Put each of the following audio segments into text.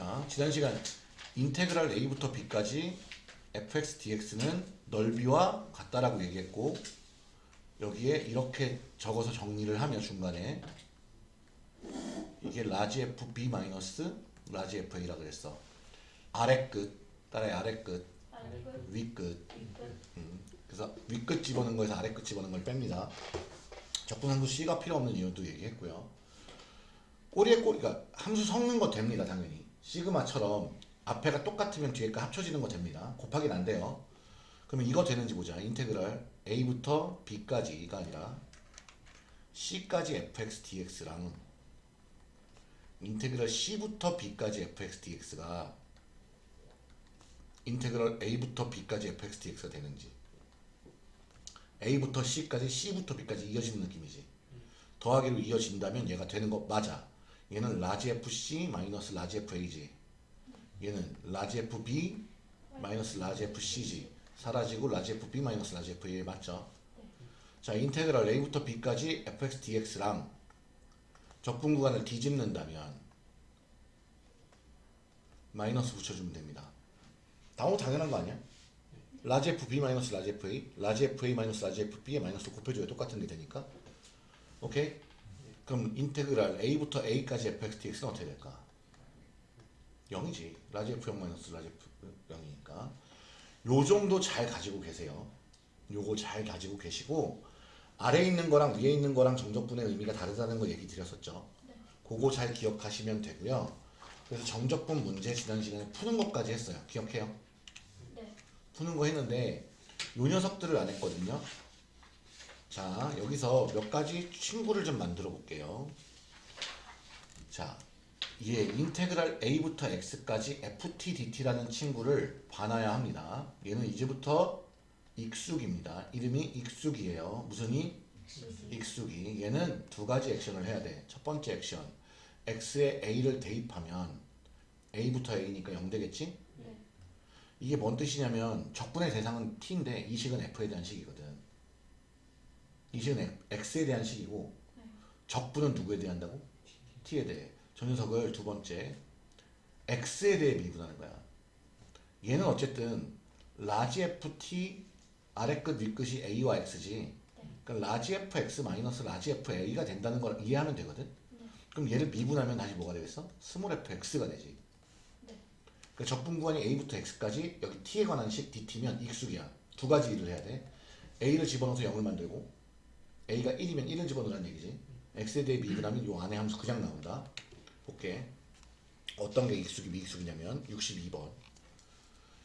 자, 지난 시간 integral a부터 b까지 fx dx는 넓이와 같다라고 얘기했고 여기에 이렇게 적어서 정리를 하면 중간에 이게 large fb 마이너스 large fa라 그랬어. 아래 끝 따라해 아래 끝, 아래끝, 위 끝. 윗끝, 음, 그래서 위끝 집어넣은 거에서 아래 끝 집어넣은 걸 뺍니다. 적분상수 C가 필요 없는 이유도 얘기했고요. 꼬리에 꼬리, 그러니까 함수 섞는 거 됩니다, 당연히. 시그마처럼 앞에가 똑같으면 뒤에가 합쳐지는 거 됩니다. 곱하기는 안 돼요. 그러면 이거 되는지 보자. 인테그랄 A부터 B까지가 아니라 C까지 fx dx랑 인테그랄 C부터 B까지 fx dx가 인테그랄 A부터 B까지 fx dx가 되는지 A부터 C까지 C부터 B까지 이어지는 느낌이지 더하기로 이어진다면 얘가 되는 거 맞아 얘는 large FC 마이너스 large FA지 얘는 large FB 마이너스 large FC지 사라지고 large FB 마이너스 large FA 맞죠? 자 integral A부터 B까지 fx dx랑 적분 구간을 뒤집는다면 마이너스 붙여주면 됩니다 너무 당연한 거 아니야? large FB 마이너스 large FA large FA 마이너스 large FB에 마이너스 곱해줘야 똑같은 게 되니까 오케이? 그럼 integral A부터 A까지 fx dx는 어떻게 될까? 0이지. large F0 마이너스 large F0이니까. 요 정도 잘 가지고 계세요. 요거 잘 가지고 계시고 아래에 있는 거랑 위에 있는 거랑 정적분의 의미가 다르다는 거 얘기 드렸었죠? 그거 잘 기억하시면 되고요. 그래서 정적분 문제 지난 시간에 푸는 것까지 했어요. 기억해요? 네, 푸는 거 했는데 요 녀석들을 안 했거든요. 자 여기서 몇 가지 친구를 좀 만들어 볼게요. 자얘 인테그랄 a부터 x까지 ft dt라는 친구를 봐놔야 합니다. 얘는 이제부터 익숙입니다. 이름이 익숙이에요. 무슨 이? 수지, 익숙이 얘는 두 가지 액션을 해야 돼. 첫 번째 액션 x에 a를 대입하면 a부터 a니까 0 되겠지? 네, 이게 뭔 뜻이냐면 적분의 대상은 t인데 이 식은 f에 대한 식이거든. 이 식은 x에 대한 식이고 네. 적분은 누구에 대한다고? t에 대해. 저 녀석을 두 번째 x에 대해 미분하는 거야. 얘는 어쨌든 large ft 아래 끝, 위 끝이 a와 x지. 그러니까 large fx 마이너스 large fa가 된다는 걸 이해하면 되거든. 네. 그럼 얘를 미분하면 다시 뭐가 되겠어? small fx가 되지. 네, 그 적분 구간이 a부터 x까지 여기 t에 관한 식 dt면 익숙이야. 두 가지 일을 해야 돼. a를 집어넣어서 0을 만들고 a가 1이면 1을 집어넣으라는 얘기지. x에 대해 미분하면 요 안에 함수 그냥 나온다. 볼게. 어떤 게 익숙이 미익숙이냐면 62번.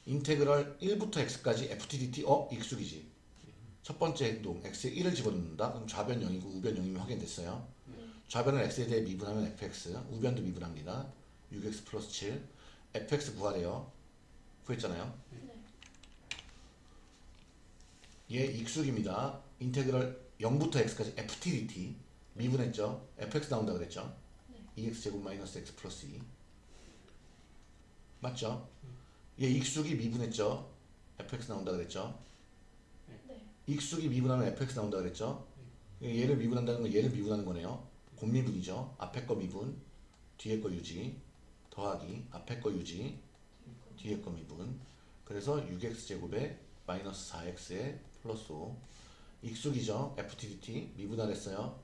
인테그랄 1부터 x까지 ft dt 어? 익숙이지. 첫 번째 행동 x에 1을 집어넣는다. 그럼 좌변 0이고 우변 0이면 확인됐어요. 좌변을 x에 대해 미분하면 fx, 우변도 미분합니다. 6x 플러스 7. fx 구하래요. 구했잖아요. 네, 얘 익숙입니다. 인테그랄 0부터 x까지 ft dt 미분했죠. fx 나온다 그랬죠. 2x 제곱 마이너스 x 플러스 2 맞죠? 얘 익숙이 미분했죠. fx 나온다 그랬죠. 네, 익숙이 미분하면 fx 나온다 그랬죠. 얘를 미분한다는 건 얘를 미분하는 거네요. 곱미분이죠. 앞에 거 미분, 뒤에 거 유지, 더하기, 앞에 거 유지, 뒤에 거 미분. 그래서 6x 제곱에 마이너스 4x에 플러스 5. 익숙이죠. ftdt 미분하랬어요.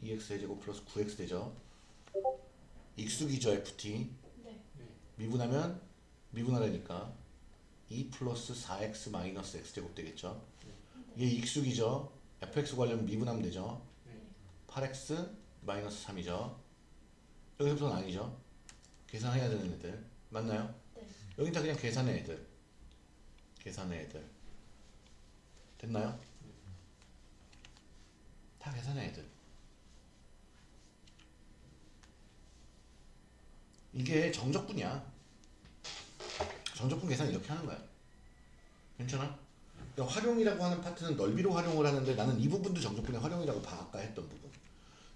2x 제곱 플러스 9x 되죠. 익숙이죠. ft 네, 미분하면 미분하려니까 2 플러스 4x 마이너스 x 제곱 되겠죠. 얘 익숙이죠. fx 구하려면 미분하면 되죠. 8x 마이너스 3이죠. 여기서부터는 아니죠. 계산해야 되는 애들 맞나요? 네, 여긴 다 그냥 계산의 애들. 계산의 애들. 됐나요? 다 계산의 애들. 이게 정적분이야. 정적분 계산 이렇게 하는 거야. 괜찮아? 그러니까 활용이라고 하는 파트는 넓이로 활용을 하는데 나는 이 부분도 정적분의 활용이라고 봐 아까 했던 부분.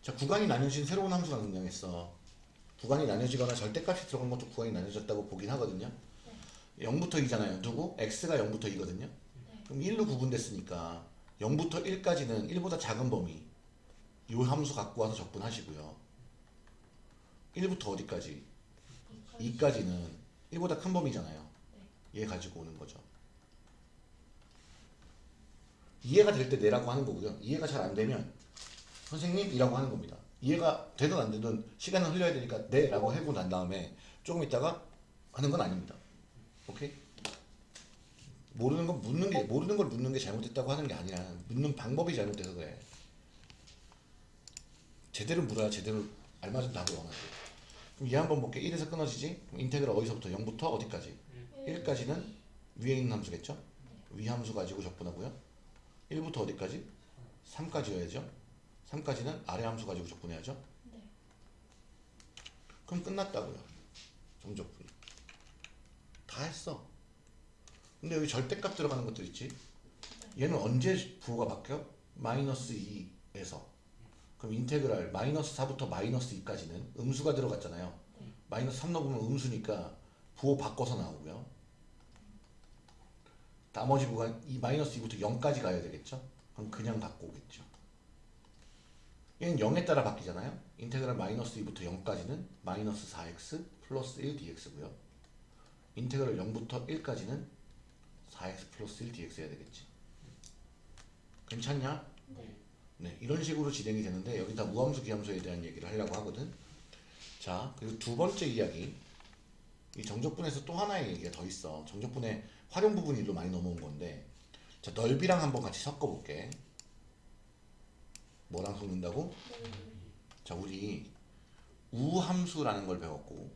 자 구간이 나뉘어진 새로운 함수가 등장했어. 구간이 나뉘어지거나 절대값이 들어간 것도 구간이 나뉘어졌다고 보긴 하거든요. 0부터 2잖아요. 누구? x가 0부터 2거든요. 네, 그럼 1로 구분됐으니까 0부터 1까지는 1보다 작은 범위 이 함수 갖고 와서 적분하시고요. 1부터 어디까지? 2까지는 1보다 큰 범위잖아요. 얘 가지고 오는 거죠. 이해가 될 때 내라고 하는 거고요. 이해가 잘 안 되면 선생님이라고 하는 겁니다. 이해가 되든 안 되든 시간은 흘려야 되니까 네라고 하고 난 다음에 조금 있다가 하는 건 아닙니다. 오케이? 모르는 건 묻는 게 모르는 걸 묻는 게 잘못됐다고 하는 게 아니라 묻는 방법이 잘못돼서 그래. 제대로 물어야 제대로 알맞은 답을 원하지. 그럼 얘 한번 볼게. 1에서 끊어지지? 그럼 인테그랄 어디서부터 0부터 어디까지? 1까지는 위에 있는 함수겠죠? 위 함수 가지고 적분하고요. 1부터 어디까지? 3까지여야죠. 3까지는 아래 함수 가지고 적분해야죠. 네. 그럼 끝났다고요. 정적분이. 다 했어. 근데 여기 절대값 들어가는 것들 있지? 얘는 언제 부호가 바뀌어? 마이너스 2에서. 그럼 인테그랄 마이너스 4부터 마이너스 2까지는 음수가 들어갔잖아요. 마이너스 3 넣으면 음수니까 부호 바꿔서 나오고요. 나머지 부호가 이 마이너스 2부터 0까지 가야 되겠죠? 그럼 그냥 갖고 오겠죠. 얘는 0에 따라 바뀌잖아요. 인테그랄 마이너스 2부터 0까지는 마이너스 4x 플러스 1 dx고요. 인테그랄 0부터 1까지는 4x 플러스 1 dx 해야 되겠지. 괜찮냐? 네. 네, 이런 식으로 진행이 되는데 여기다 무함수 기함수에 대한 얘기를 하려고 하거든. 자, 그리고 두 번째 이야기. 이 정적분에서 또 하나의 얘기가 더 있어. 정적분의 활용 부분 일로 많이 넘어온 건데. 자, 넓이랑 한번 같이 섞어 볼게. 뭐랑 섞는다고? 네. 자, 우리 우함수라는 걸 배웠고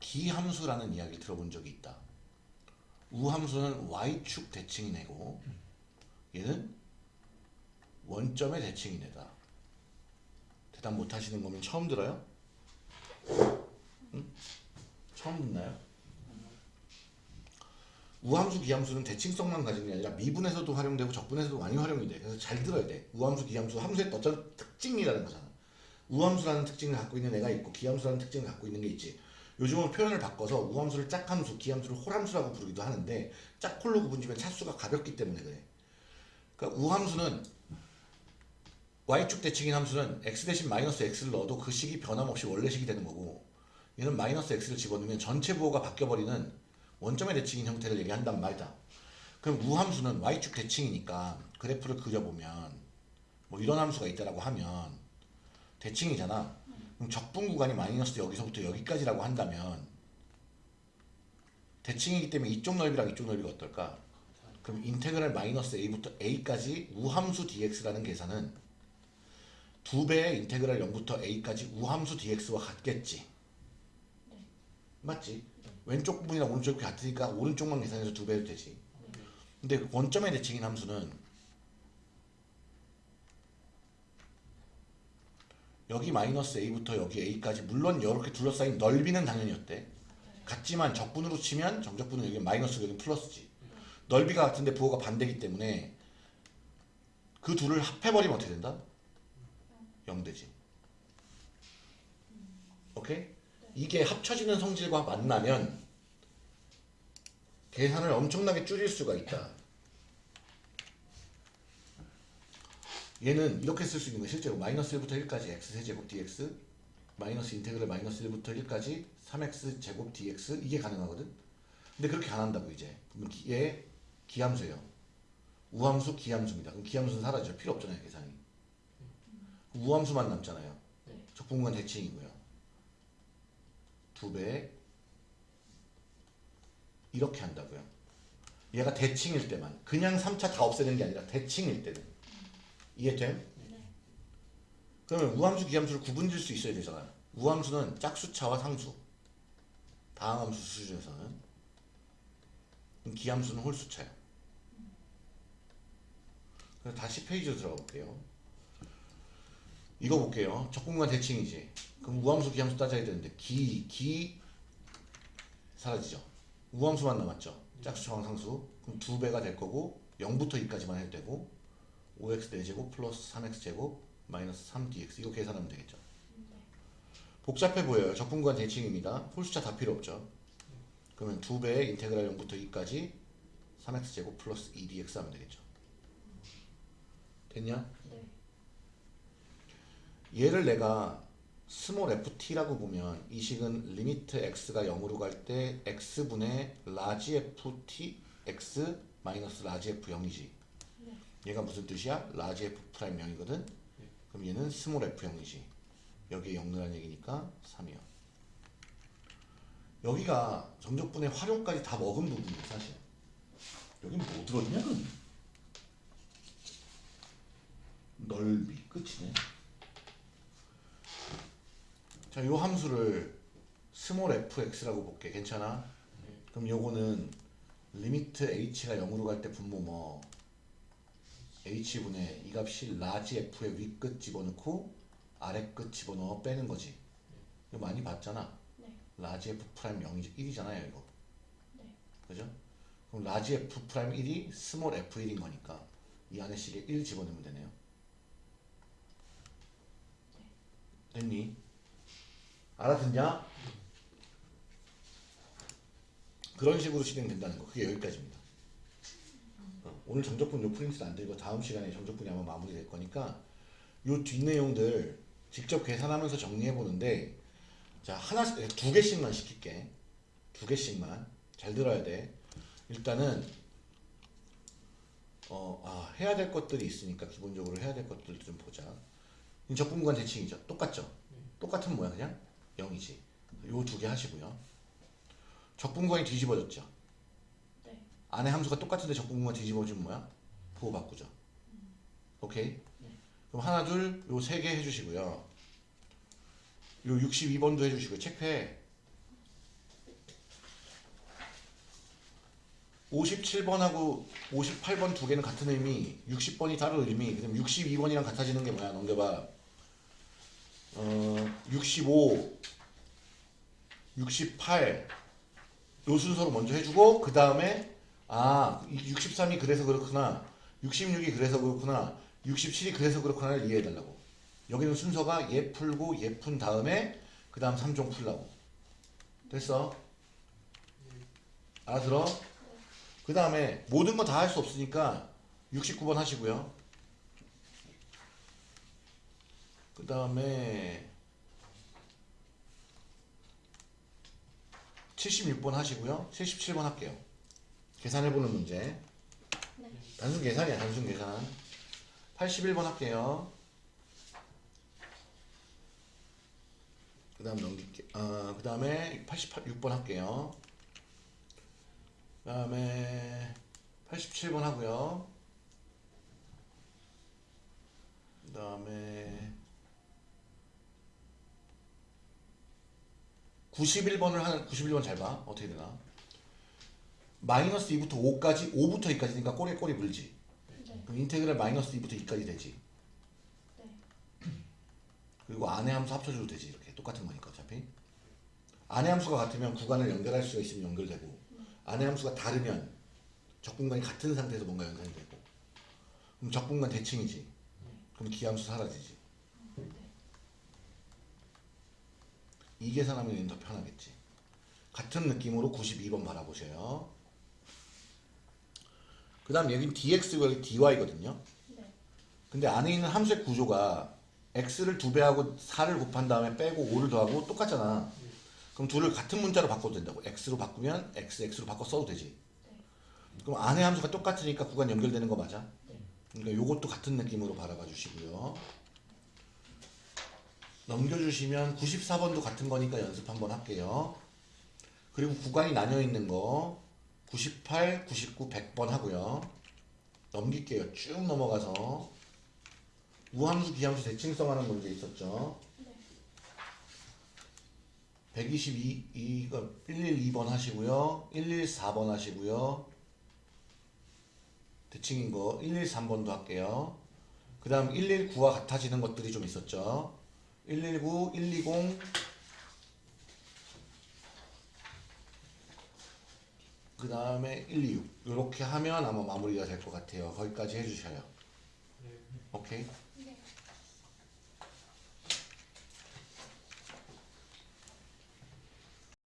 기함수라는 이야기를 들어본 적이 있다. 우함수는 y축 대칭이네고 얘는 원점의 대칭이네다. 대답 못 하시는 거면 처음 들어요? 응? 처음 듣나요? 우함수, 기함수는 대칭성만 가진 게 아니라 미분에서도 활용되고 적분에서도 많이 활용이 돼. 그래서 잘 들어야 돼. 우함수, 기함수, 함수의 어떤 특징이라는 거잖아. 우함수라는 특징을 갖고 있는 애가 있고 기함수라는 특징을 갖고 있는 게 있지. 요즘은 표현을 바꿔서 우함수를 짝함수, 기함수를 홀함수라고 부르기도 하는데 짝홀로 구분지면 차수가 가볍기 때문에 그래. 그러니까 우함수는 y축 대칭인 함수는 x 대신 마이너스 x를 넣어도 그 식이 변함없이 원래 식이 되는 거고 얘는 마이너스 x를 집어넣으면 전체 부호가 바뀌어버리는 원점의 대칭인 형태를 얘기한단 말이다. 그럼 우함수는 y축 대칭이니까 그래프를 그려보면 뭐 이런 함수가 있다라고 하면 대칭이잖아. 적분 구간이 마이너스 여기서부터 여기까지라고 한다면 대칭이기 때문에 이쪽 넓이랑 이쪽 넓이가 어떨까? 그럼 인테그랄 마이너스 a부터 a까지 우함수 dx라는 계산은 두 배의 인테그랄 0부터 a까지 우함수 dx와 같겠지. 맞지? 왼쪽 부분이랑 오른쪽 부분이 같으니까 오른쪽만 계산해서 두 배도 되지. 근데 원점의 대칭인 함수는 여기 마이너스 a부터 여기 a까지 물론 이렇게 둘러싸인 넓이는 당연히 어때? 같지만 적분으로 치면 정적분은 여기 마이너스고 여기 플러스지. 넓이가 같은데 부호가 반대기 때문에 그 둘을 합해버리면 어떻게 된다? 0 되지. 오케이? 이게 합쳐지는 성질과 만나면 계산을 엄청나게 줄일 수가 있다. 얘는 이렇게 쓸 수 있는 거 실제로 마이너스 1부터 1까지 x 세제곱 dx 마이너스 인테그랄 마이너스 1부터 1까지 3x 제곱 dx 이게 가능하거든. 근데 그렇게 안 한다고 이제. 얘 기함수예요. 우함수 기함수입니다. 그럼 기함수는 사라져 필요 없잖아요 계산이. 우함수만 남잖아요. 네. 적분구간 대칭이고요. 두 배. 이렇게 한다고요. 얘가 대칭일 때만. 그냥 3차 다 없애는 게 아니라 대칭일 때는. 이해됨? 네. 그러면 우함수, 기함수를 구분질 수 있어야 되잖아요. 우함수는 짝수차와 상수. 다항함수 수준에서는. 기함수는 홀수차예요. 그래서 다시 페이지로 들어가 볼게요. 이거 볼게요. 적분과 대칭이지. 그럼 우함수, 기함수 따져야 되는데 기, 기 사라지죠. 우함수만 남았죠. 짝수차와 상수. 그럼 두 배가 될 거고 0부터 2까지만 해도 되고 5x 4제곱 플러스 3x 제곱 마이너스 3dx 이거 계산하면 되겠죠. 복잡해 보여요. 적분과 대칭입니다. 홀수차 다 필요 없죠. 그러면 두 배의 인테그랄 0부터 2까지 3x 제곱 플러스 2dx 하면 되겠죠. 됐냐? 네. 얘를 내가 small ft라고 보면 이 식은 limit x가 0으로 갈 때 x분의 large ft x 마이너스 large f 0이지 네. 얘가 무슨 뜻이야? large f prime 0이거든? 그럼 얘는 small f 0이지. 여기에 0 넣으라는 얘기니까 3이야 여기가 정적분의 활용까지 다 먹은 부분이야 사실. 여긴 뭐 들어있냐 그럼 넓이 끝이네. 자, 요 함수를 small fx라고 볼게. 괜찮아? 그럼 요거는 limit h가 0으로 갈 때 분모 뭐 h분의 이 값이 large f의 윗끝 집어넣고 아래 끝 집어넣어 빼는 거지. 이거 많이 봤잖아. 네. large f prime 0이 1이잖아요, 이거. 네. 그죠? 그럼 large f prime 1이 small f1인 거니까 이 안에 식에 1 집어넣으면 되네요. 됐니? 알아듣냐? 그런 식으로 진행된다는 거. 그게 여기까지입니다. 어, 오늘 정적분 요 프린트는 안 되고 다음 시간에 정적분이 아마 마무리될 거니까 요 뒷내용들 직접 계산하면서 정리해 보는데 자 하나씩 두 개씩만 시킬게. 두 개씩만 잘 들어야 돼. 일단은 어, 아, 해야 될 것들이 있으니까 기본적으로 해야 될 것들도 좀 보자. 이 적분구간 대칭이죠. 똑같죠? 똑같은 모양 그냥 0이지. 요 두 개 하시고요. 적분구간이 뒤집어졌죠. 네. 안에 함수가 똑같은데 적분구간 뒤집어지면 뭐야? 부호 바꾸죠. 오케이? 네. 그럼 하나 둘 요 세 개 해주시고요. 요 62번도 해주시고요. 체크해. 57번하고 58번 두 개는 같은 의미, 60번이 다른 의미, 그럼 62번이랑 같아지는 게 뭐야? 넘겨봐. 어, 65, 68, 요 순서로 먼저 해주고, 그 다음에, 아, 63이 그래서 그렇구나, 66이 그래서 그렇구나, 67이 그래서 그렇구나를 이해해달라고. 여기는 순서가 얘 풀고, 얘푼 다음에, 그 다음 3종 풀라고. 됐어? 알아들어? 그 다음에 모든 거 다 할 수 없으니까 69번 하시고요. 그 다음에 76번 하시고요. 77번 할게요. 계산해보는 문제. 네. 단순 계산이야, 단순 계산. 81번 할게요. 그 다음 넘길게. 어, 그 다음에 86번 할게요. 그 다음에 87번 하고요. 그 다음에 91번을 하는 91번 잘 봐. 어떻게 되나? 마이너스 2부터 5까지 5부터 2까지니까 꼬리에 꼬리 물지. 네. 그럼 인테그랄 마이너스 2부터 2까지 되지. 네. 그리고 안에 함수 합쳐줘도 되지. 이렇게 똑같은 거니까 어차피. 안에 함수가 같으면 구간을 연결할 수가 있으면 연결되고 안에 함수가 다르면 적분간이 같은 상태에서 뭔가 연산이 되고 그럼 적분간 대칭이지. 그럼 기함수 사라지지. 네. 이 계산하면 더 편하겠지. 같은 느낌으로 92번 바라보셔요. 그 다음 여긴 dx고 여기 dy거든요. 네. 근데 안에 있는 함수의 구조가 x를 두 배하고 4를 곱한 다음에 빼고 5를 더하고 똑같잖아. 그럼 둘을 같은 문자로 바꿔도 된다고. x로 바꾸면 x, x로 바꿔 써도 되지. 그럼 안에 함수가 똑같으니까 구간 연결되는 거 맞아? 그러니까 요것도 같은 느낌으로 바라봐 주시고요. 넘겨주시면 94번도 같은 거니까 연습 한번 할게요. 그리고 구간이 나뉘어 있는 거 98, 99, 100번 하고요. 넘길게요. 쭉 넘어가서 우함수, 기함수 대칭성 하는 문제 있었죠. 네. 122, 이거 112번 하시고요. 114번 하시고요. 대칭인 거 113번도 할게요. 그 다음 119와 같아지는 것들이 좀 있었죠. 119, 120, 그 다음에 126 이렇게 하면 아마 마무리가 될 것 같아요. 거기까지 해주셔요. 오케이?